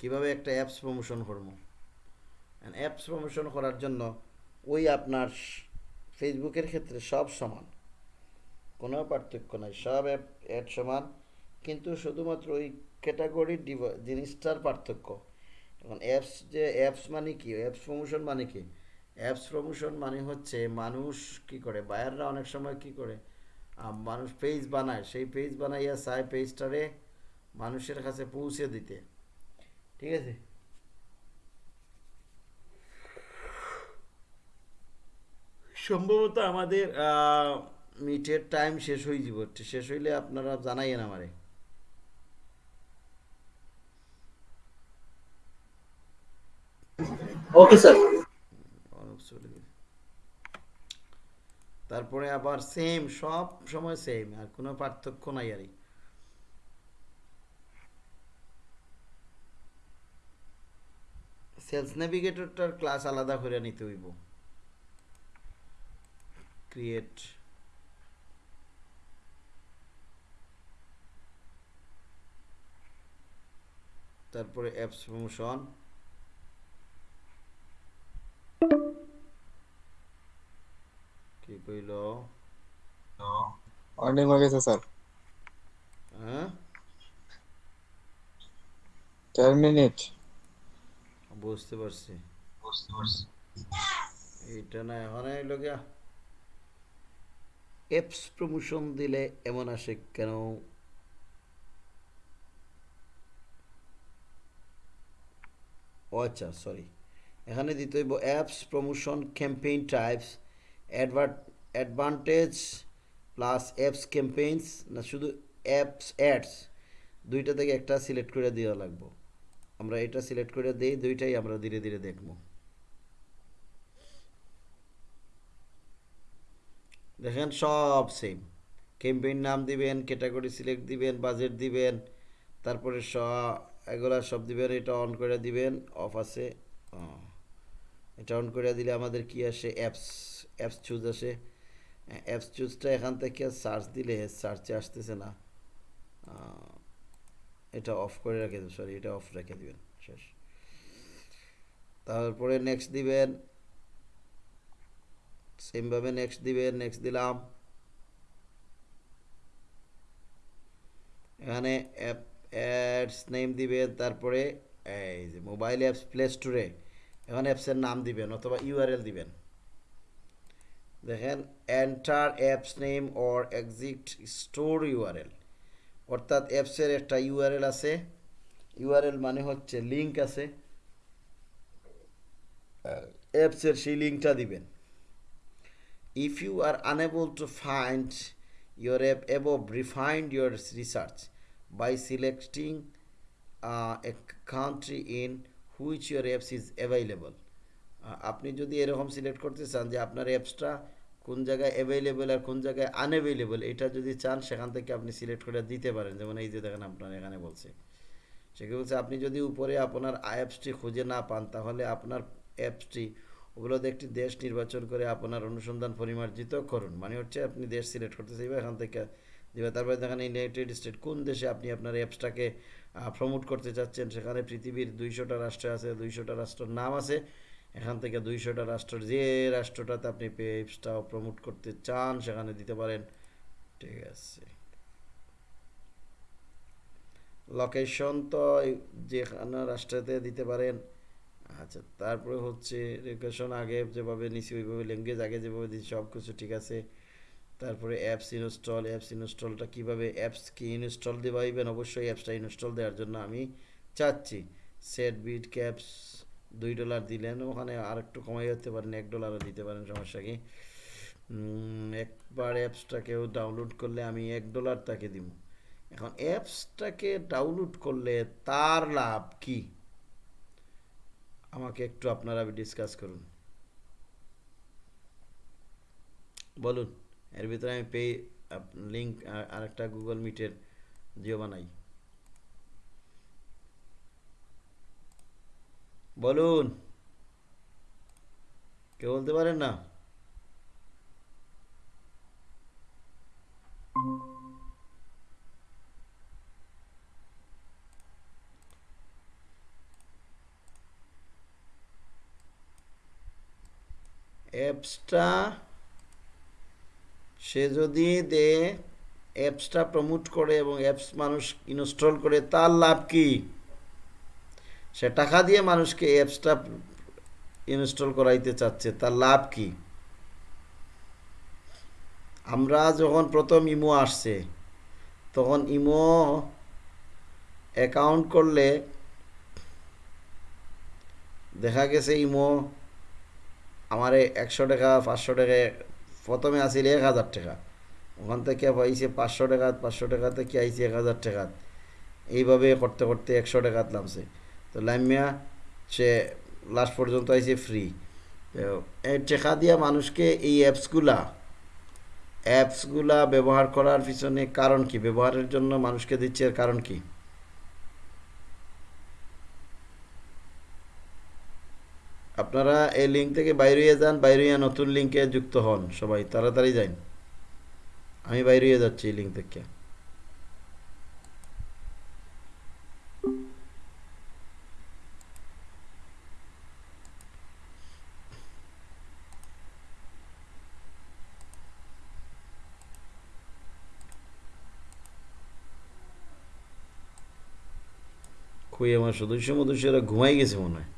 কীভাবে একটা apps promotion করব? অ্যাপস প্রমোশন করার জন্য ওই আপনার ফেসবুকের ক্ষেত্রে সব সমান। কোনো পার্থক্য নাই, সব অ্যাপ অ্যাড সমান। কিন্তু শুধুমাত্র ওই ক্যাটাগরির জিনিসটার পার্থক্য। এখন অ্যাপস যে অ্যাপস মানে কি? অ্যাপস প্রমোশন মানে কি? অ্যাপস প্রমোশন মানে হচ্ছে মানুষ কি করে? বায়াররা অনেক সময় কি করে? মানুষ পেজ বানায়। সেই পেজ বানাইয়া চায় পেজটারে মানুষের কাছে পৌঁছে দিতে। ঠিক আছে? সম্ভবত আমাদের মিটের টাইম শেষ হয়ে যাব। শেষ হইলে আপনারা জানাইয়েন আমারে। Okay sir. তারপরে আবার সেম সব সময় সেম আর কোনো পার্থক্য নাই আর সেলস নেভিগেটরটার ক্লাস আলাদা করে নিতে হইব। ক্রিয়েট তারপরে অ্যাপস প্রমোশন কি কইল? অর্নিং হয়ে গেছে স্যার। হ্যাঁ? বুঝতে পারছি। এইটা না এখন গিয়া অ্যাপস প্রমোশন দিলে এমন আসে কেন? ও আচ্ছা সরি এখানে দিতে হইব apps promotion campaign types advert advantage plus apps campaigns না শুধু অ্যাপস অ্যাডস দুইটা থেকে একটা সিলেক্ট করে দেওয়া লাগবে। আমরা এটা সিলেক্ট করে দিই, দুইটাই আমরা ধীরে ধীরে দেখব। দেখেন সব সেম ক্যাম্পেইন নাম দিবেন ক্যাটাগরি সিলেক্ট দিবেন বাজেট দিবেন, তারপরে স, এগুলা সব দিবেন, এটা অন করে দিবেন অফ আছে। এটা অন করে দিলে আমাদের কি আসে? অ্যাপস অ্যাপস চুজ আসে। অ্যাপস চুজটা এখান থেকে সার্চ দিলে সার্চে আসতেছে না। এটা অফ করে রেখে দেবেন সরি এটা অফ রেখে দিবেন, শেষ। তারপরে নেক্সট দিবেন সেমভাবে নেক্সট দিবেন নেক্সট দিলাম। এখানে অ্যাপ অ্যাডস নেম দিবেন, তারপরে এই যে মোবাইল অ্যাপস প্লে স্টোরে এখানে অ্যাপসের নাম দিবেন অথবা ইউআরএল দিবেন। দেখেন enter apps name or exit store URL অর্থাৎ অ্যাপসের একটা ইউআরএল আছে। ইউআরএল মানে হচ্ছে লিঙ্ক আছে। অ্যাপসের সেই লিঙ্কটা দিবেন। If you are unable to find your app above refine your research by selecting uh, a country in which your apps is আপনি যদি এরকম সিলেক্ট করতে চান যে আপনার অ্যাপসটা কোন জায়গায় অ্যাভেলেবেল আর কোন জায়গায় আনঅ্যাভেলেবল এটা যদি চান, সেখান থেকে আপনি সিলেক্ট করে দিতে পারেন। যেমন এই যে দেখেন আপনার এখানে বলছে। সেটা বলছে? আপনি যদি উপরে আপনার অ্যাপসটি খুঁজে না পান, তাহলে আপনার অ্যাপসটি ওগুলোতে একটি দেশ নির্বাচন করে আপনার অনুসন্ধান পরিমার্জিত করুন। মানে হচ্ছে আপনি দেশ সিলেক্ট করতে চাইবে, এখান থেকে দিবে। তারপরে দেখেন ইউনাইটেড স্টেট কোন দেশে আপনি আপনার অ্যাপসটাকে প্রমোট করতে চাচ্ছেন? সেখানে পৃথিবীর দুইশোটা রাষ্ট্র আছে, দুইশোটা রাষ্ট্রের নাম আছে। এখান থেকে দুইশোটা রাষ্ট্রের যে রাষ্ট্রটাতে আপনি অ্যাপসটা প্রমোট করতে চান, সেখানে দিতে পারেন। ঠিক আছে। লোকেশন তো যেখানে রাষ্ট্রতে দিতে পারেন। আচ্ছা তারপরে হচ্ছে লোকেশন আগে যেভাবে নিছি, ওইভাবে ল্যাঙ্গুয়েজ আগে যেভাবে দিচ্ছি সব কিছু ঠিক আছে। তারপরে অ্যাপস ইনস্টল অ্যাপস ইনস্টলটা কীভাবে অ্যাপস কি ইনস্টল দেবাইবেন অবশ্যই অ্যাপসটা ইনস্টল দেওয়ার জন্য আমি চাচ্ছি। সেট বিট ক্যাপস দুই ডলার দিলেন, ওখানে আর একটু কমাই যেতে পারেন, এক ডলারও দিতে পারেন, সমস্যা কি? একবার অ্যাপসটাকেও ডাউনলোড করলে আমি এক ডলার তাকে দিব। এখন অ্যাপসটাকে ডাউনলোড করলে তার লাভ কি? আমাকে একটু আপনারা ডিসকাস করুন। বলুন, এর ভিতরে আমি পে লিঙ্ক আরেকটা গুগল মিটের জিও বানাই। বলুন। কে বলতে পারেন না? অ্যাপসটা, সে যদি দে, অ্যাপসটা প্রমোট করে এবং অ্যাপস মানুষ ইনস্টল করে, তার লাভ কী? সে টাকা দিয়ে মানুষকে অ্যাপসটা ইনস্টল করাইতে চাচ্ছে, তার লাভ কি? আমরা যখন প্রথম ইমো আসছে, তখন ইমো অ্যাকাউন্ট করলে দেখা গেছে ইমো আমার একশো টাকা, পাঁচশো টাকা, প্রথমে আসিল এক হাজার টাকা। ওখান থেকে পাইছে পাঁচশো টাকা পাঁচশো টাকা থেকে আইছে এক হাজার টাকা। এইভাবে করতে করতে একশো টাকা নামছে। তো লাইমিয়া সে লাস্ট পর্যন্ত আইছে ফ্রি এই দিয়া মানুষকে এই অ্যাপসগুলা অ্যাপসগুলা ব্যবহার করার পিছনে কারণ কি? ব্যবহারের জন্য মানুষকে দিচ্ছে এর কারণ কি? আপনারা এই লিঙ্ক থেকে বাইরে যান, বাইরে নতুন লিঙ্কে যুক্ত হন সবাই, তাড়াতাড়ি যান আমি বাইরে যাচ্ছি এই লিঙ্ক থেকে। খুঁয়ে আমার সদস্য মদস্যরা ঘুমাই গেছে মনে হয়।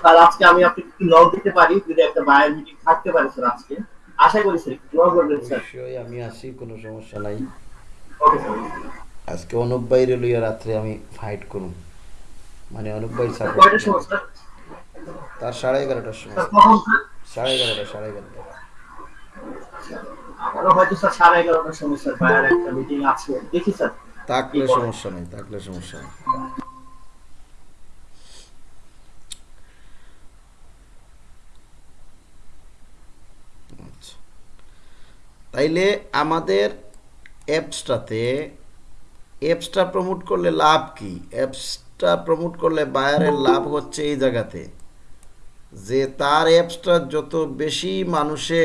স্যার আজকে আমি আপনাকে একটু লগ দিতে পারি যদি একটা বায়ার মিটিং থাকতে পারে স্যার আজকে। আশা করি স্যার লগ করবেন স্যার। অবশ্যই আমি আসি কোনো সমস্যা নাই। Okay sir. আজকে অনুপ বাইরে লইয়া রাত্রে আমি ফাইট করুম। মানে অনুপ ভাই সাপোর্ট তার সাড়ে এগারোটার সময়। সাড়ে এগারোটা সাড়ে এগারোটা। হয়তো স্যার সাড়ে এগারোটার সময় স্যার বায়ার একটা মিটিং আছে। দেখি স্যার। থাকলে সমস্যা নেই থাকলে সমস্যা নেই। আচ্ছা। তাইলে আমাদের অ্যাপসটাতে অ্যাপসটা প্রমোট করলে লাভ কি? অ্যাপসটা প্রমোট করলে বায়ারের লাভ হচ্ছে এই জায়গাতে। যে তার অ্যাপসটা যত বেশি মানুষে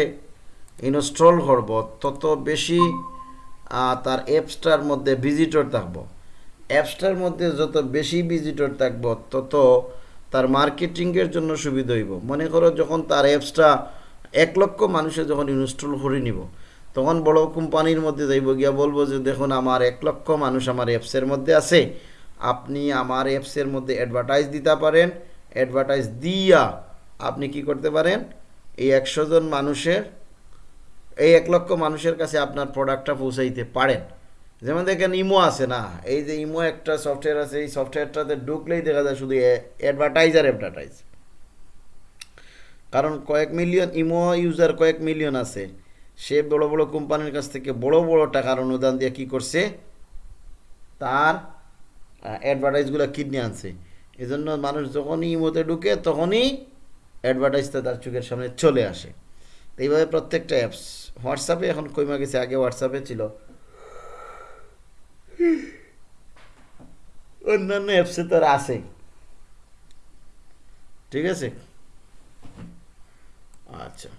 ইনস্টল করব, তত বেশি তার অ্যাপসটার মধ্যে ভিজিটর থাকব। অ্যাপসটার মধ্যে যত বেশি ভিজিটর থাকব, তত তার মার্কেটিংয়ের জন্য সুবিধা হইব। মনে করো যখন তার অ্যাপসটা এক লক্ষ মানুষে যখন ইনস্টল করে নিব তখন বড় কোম্পানির মধ্যে যাইব, গিয়া বলব যে, দেখুন, আমার এক লক্ষ মানুষ আমার অ্যাপসের মধ্যে আছে। আপনি আমার অ্যাপসের মধ্যে অ্যাডভার্টাইজ দিতে পারেন। অ্যাডভার্টাইজ দিয়া আপনি কি করতে পারেন? এই একশো জন মানুষের, এই এক লক্ষ মানুষের কাছে আপনার প্রোডাক্টটা পৌঁছাইতে পারেন। যেমন দেখেন, ইমো আছে না? এই যে ইমো একটা সফটওয়্যার আছে, এই সফটওয়্যারটাতে ঢুকলেই দেখা যায় শুধু অ্যাডভার্টাইজ আর অ্যাডভার্টাইজ কারণ কয়েক মিলিয়ন ইমো ইউজার কয়েক মিলিয়ন আছে। সে বড় বড় কোম্পানির কাছ থেকে বড় বড় টাকার অনুদান দিয়ে কি করছে? তার অ্যাডভার্টাইজগুলো কিনে আনছে। এজন্য মানুষ যখনই ইমোতে ঢুকে, তখনই অ্যাডভার্টাইজটা তার চোখের সামনে চলে আসে। এইভাবে প্রত্যেকটা অ্যাপস হোয়াটসঅ্যাপে এখন কইমা গেছে, আগে হোয়াটসঅ্যাপে ছিল। অন্যান্য অ্যাপসে তো আর আছে। ঠিক আছে? আচ্ছা।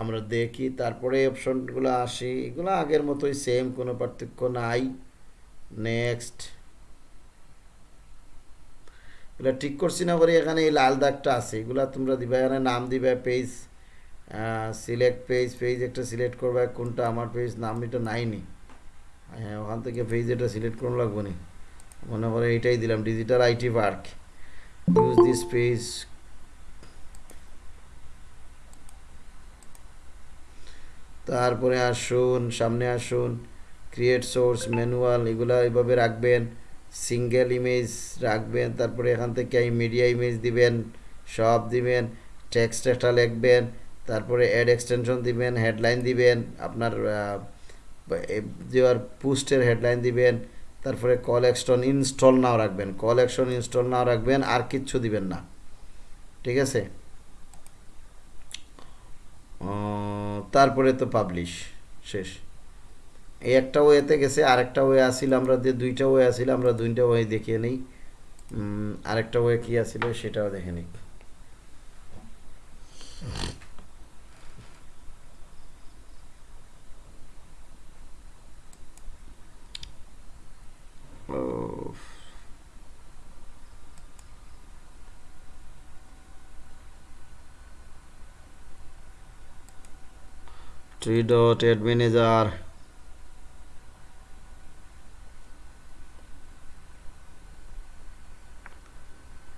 আমরা দেখি, তারপরে অপশনগুলো আসি। এগুলো আগের মতোই সেম কোনো পার্থক্য নাই। নেক্সট এগুলো ঠিক করছি না করে এখানে এই লাল দাগটা আছে। এগুলা তোমরা দিবা, এখানে নাম দিবে পেজ সিলেক্ট পেজ পেজ একটা সিলেক্ট করবে, কোনটা আমার পেজ নাম এটা নাইনি। হ্যাঁ ওখান থেকে পেজ এটা সিলেক্ট করুন লাগবো নি। মনে করে এইটাই দিলাম digital IT park use this page তারপরে আসুন, সামনে আসুন ক্রিয়েট সোর্স ম্যানুয়াল এগুলো এইভাবে রাখবেন সিঙ্গেল ইমেজ রাখবেন, তারপরে এখান থেকে মিডিয়া ইমেজ দিবেন, সব দিবেন টেক্সট একটা লিখবেন, তারপরে অ্যাড এক্সটেনশন দিবেন হেডলাইন দিবেন, আপনার দেওয়ার পোস্টের হেডলাইন দিবেন, তারপরে কল অ্যাকশন ইনস্টল নাও রাখবেন কল অ্যাকশন ইনস্টল নাও রাখবেন, আর কিচ্ছু দিবেন না, ঠিক আছে? তারপরে তো পাবলিশ শেষ। এই একটা ওয়েতে গেছে, আরেকটা ওয়ে আসিল আমরা যে দুইটা ওয়ে আসিল আমরা দুইটা ওয়ে দেখিয়ে নিই। আরেকটা ওয়ে কি আসিল সেটাও দেখে নিই। থ্রি ডট অ্যাড ম্যানেজার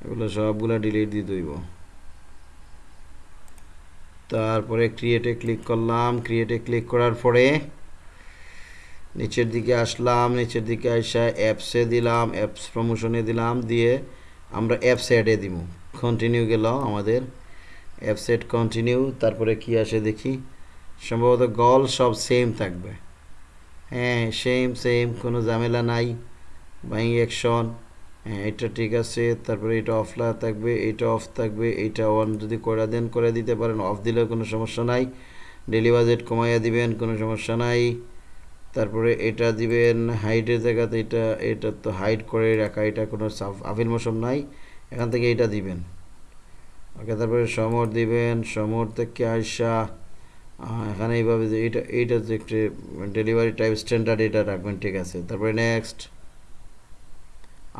এগুলো সবগুলা ডিলিট দিয়ে দইব তারপরে ক্রিয়েটে ক্লিক করলাম। ক্রিয়েটে ক্লিক করার পরে নিচের দিকে আসলাম। নিচের দিকে আসা অ্যাপসে দিলাম অ্যাপস প্রমোশনে দিলাম। দিয়ে আমরা অ্যাপস অ্যাডে দিব। কন্টিনিউ গেল আমাদের। অ্যাপস অ্যাড কন্টিনিউ তারপরে কি আসে দেখি। সম্ভবত গল সব সেম থাকবে। হ্যাঁ সেম সেম কোনো ঝামেলা নাই বাইং অ্যাকশন হ্যাঁ এটা ঠিক আছে তারপরে এটা অফলা থাকবে এটা অফ থাকবে এটা অন যদি করে দেন করে দিতে পারেন অফ দিলেও কোনো সমস্যা নাই ডেলি বাজেট কমাইয়া দিবেন কোনো সমস্যা নাই তারপরে এটা দিবেন হাইটের জায়গাতে এটা এটা তো হাইট করে রাখা এটা কোনো আফিল মৌসুম নাই এখান থেকে এটা দিবেন। ওকে তারপরে সমর দিবেন সমর থেকে আহ, এখানে এইভাবে যে এটা এইটা যে একটু ডেলিভারি টাইপ স্ট্যান্ডার্ড এটা রাখবেন, ঠিক আছে। তারপরে নেক্সট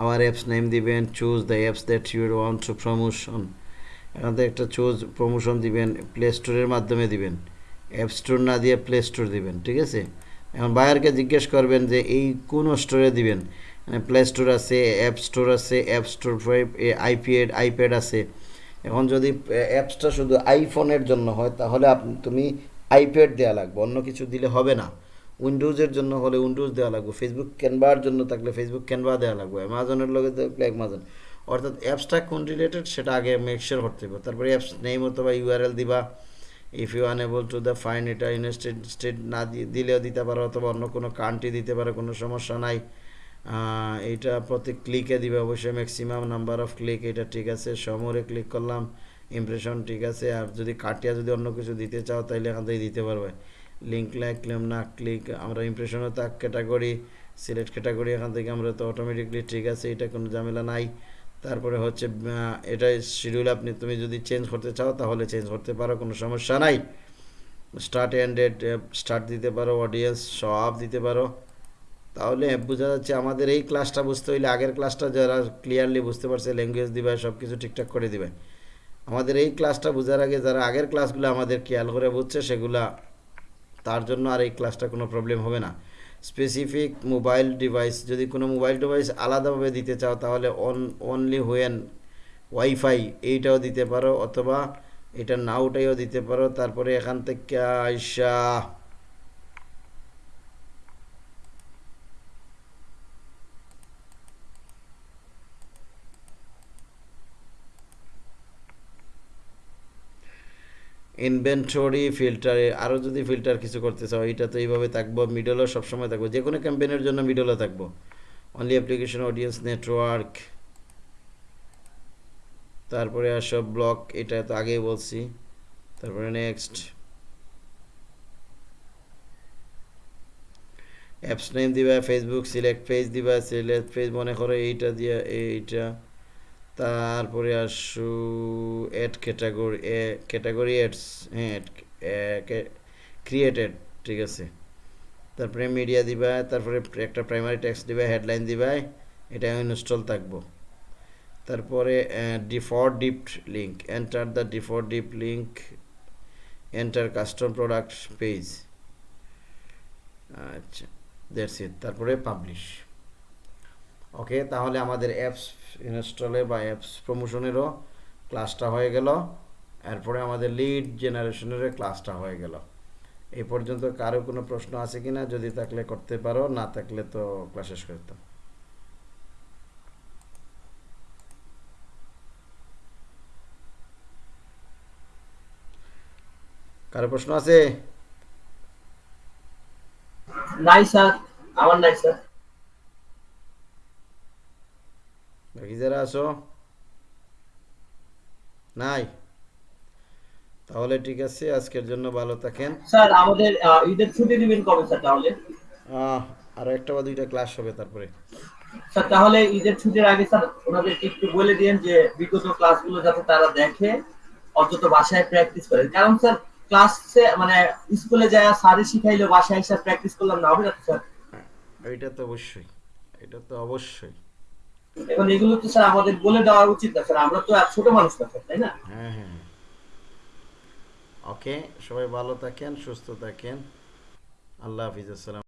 আমার অ্যাপস নেম দিবেন choose the apps that you want to promotion এখান থেকে একটা চুজ প্রমোশন দিবেন প্লে স্টোরের মাধ্যমে দিবেন। অ্যাপ স্টোর না দিয়ে প্লে স্টোর দিবেন, ঠিক আছে? এখন বায়ারকে জিজ্ঞেস করবেন যে, এই কোন স্টোরে দিবেন? প্লে স্টোর আছে অ্যাপ স্টোর আছে অ্যাপ স্টোর আইপ্যাড আইপ্যাড আছে। এখন যদি অ্যাপসটা শুধু আইফোনের জন্য হয়, তাহলে আপনি তুমি আইপ্যাড দেওয়া লাগবে, অন্য কিছু দিলে হবে না। উইন্ডোজের জন্য হলে উইন্ডোজ দেওয়া লাগবে ফেসবুক ক্যানভার জন্য থাকলে ফেসবুক ক্যানভা দেওয়া লাগবে অ্যামাজনের লগে থাকলে অ্যামাজন অর্থাৎ অ্যাপসটা কোন রিলেটেড সেটা আগে মেকশিওর করতে হবে। তারপরে অ্যাপস নেম অথবা ইউআরএল দিবা। If you unable to the find এটা ইউনাইটেড স্টেট না দিলেও দিতে পারো, অথবা অন্য কোনো কান্ট্রি দিতে পারো, কোনো সমস্যা নাই। এইটা প্রতি ক্লিকে দিবে, অবশ্যই ম্যাক্সিমাম নাম্বার অফ ক্লিক এটা ঠিক আছে। সমরে ক্লিক করলাম ইমপ্রেশন ঠিক আছে। আর যদি কাটিয়া যদি অন্য কিছু দিতে চাও তাহলে এখান থেকে দিতে পারবে। লিঙ্ক লাইক না ক্লিক আমরা ইমপ্রেশনও তাক ক্যাটাগরি সিলেক্ট ক্যাটাগরি এখান থেকে আমরা তো অটোমেটিকলি ঠিক আছে, এটা কোনো ঝামেলা নাই। তারপরে হচ্ছে এটা শিডিউল আপনি, তুমি যদি চেঞ্জ করতে চাও, তাহলে চেঞ্জ করতে পারো, কোনো সমস্যা নাই। স্টার্ট অ্যান্ড স্টার্ট দিতে পারো অডিয়েন্স সব দিতে পারো। তাহলে বোঝা যাচ্ছে আমাদের এই ক্লাসটা বুঝতে হইলে আগের ক্লাসটা যারা ক্লিয়ারলি বুঝতে পারছে ল্যাঙ্গুয়েজ দিবে সব কিছু ঠিকঠাক করে দিবে। আমাদের এই ক্লাসটা বোঝার আগে যারা আগের ক্লাসগুলো আমাদের খেয়াল করে বুঝছে, সেগুলা তার জন্য আর এই ক্লাসটা কোনো প্রবলেম হবে না। স্পেসিফিক মোবাইল ডিভাইস যদি কোনো মোবাইল ডিভাইস আলাদাভাবে দিতে চাও, তাহলে অন অনলি হোয়েন ওয়াইফাই এইটাও দিতে পারো, অথবা এটা নাউটাইও দিতে পারো, তারপরে এখান থেকে আইসা ইনভেন্টরি ফিল্টারে আরও যদি ফিল্টার কিছু করতে চাও এটা তো এইভাবে থাকব। মিডলও সবসময় থাকব। যে কোনো ক্যাম্পেনের জন্য মিডলও থাকব। অনলি অ্যাপ্লিকেশন অডিয়েন্স নেটওয়ার্ক তারপরে আসো ব্লক এটা তো আগেই বলছি। তারপরে নেক্সট অ্যাপস নেম দিবা ফেসবুক সিলেক্ট পেজ দিবা সিলেক্ট পেজ মনে করো এইটা দিয়া, এইটা। তারপরে আসু add category a category ads হ্যাঁ ক্রিয়েটেড ঠিক আছে। তারপরে মিডিয়া দিবা, তারপরে একটা প্রাইমারি টেক্সট দিবা হেডলাইন দিবা, এটা আমি ইনস্টল থাকব। তারপরে default deep link enter the default deep link enter custom product page আচ্ছা দ্যাটস ইট তারপরে পাবলিশ ওকে, তাহলে আমাদের অ্যাপস ইনস্টলে বা অ্যাপস প্রমোশনেরও ক্লাসটা হয়ে গেল। এরপরে আমাদের লিড জেনারেশনেরও ক্লাসটা হয়ে গেল। এই পর্যন্ত কারও কোনো প্রশ্ন আছে কি না যদি থাকলে করতে পারো, না থাকলে তো ক্লাস শেষ করতাম কারও প্রশ্ন আছে? নাই স্যার আমার নাই স্যার বাকি যারা আছো? নাই? তাহলে ঠিক আছে আজকের জন্য ভালো থাকেন। স্যার আমাদের ঈদের ছুটি দিবেন কবে স্যার তাহলে? আরও একটা বা দুইটা ক্লাস হবে তারপরে। স্যার তাহলে ঈদের ছুটির আগে স্যার ওনাদেরকে একটু বলে দিন যে বিগত ক্লাসগুলো যাতে তারা দেখে অন্তত বাসায় প্র্যাকটিস করে। কারণ স্যার ক্লাসে মানে স্কুলে যায় স্যারে শিখাইলে বাসায় এসে প্র্যাকটিস করলাম না হবে না স্যার? এটা তো অবশ্যই। এটা তো অবশ্যই। এখন এগুলো তো স্যার আমাদের বলে দেওয়া উচিত না, স্যার। আমরা তো আর ছোট মানুষ না, স্যার, তাই না? হ্যাঁ হ্যাঁ। ওকে ওকে সবাই ভালো থাকেন, সুস্থ থাকেন। আল্লাহ হাফিজ, আসসালাম